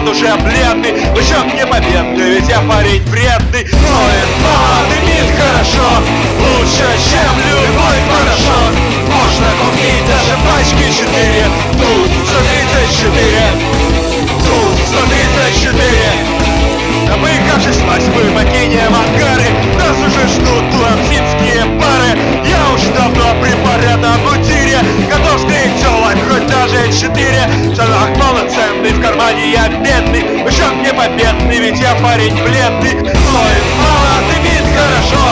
пилот уже бледный Лучок не победный, ведь я парень вредный Ноет мало, полноценный, в кармане я бедный Счет не победный, ведь я парень бледный. Стоит мало, дымит хорошо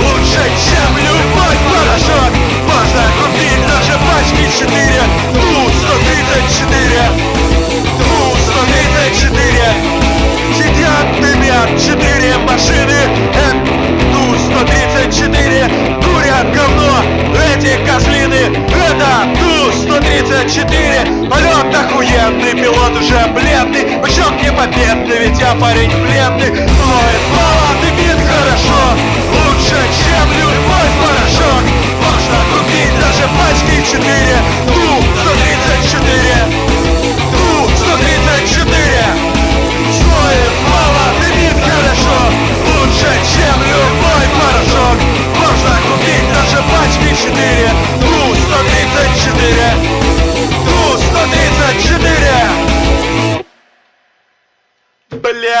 Лучше, чем любой порошок. Можно купить даже пачки четыре. Тут 134 Тут 134 Сидят, дымят четыре машины Ту-134 Курят говно эти козлины Это Ту-134 Полет уже бледный Бычок не победный, ведь я парень бледный. Ноет мало,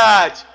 Ту-134 Блять!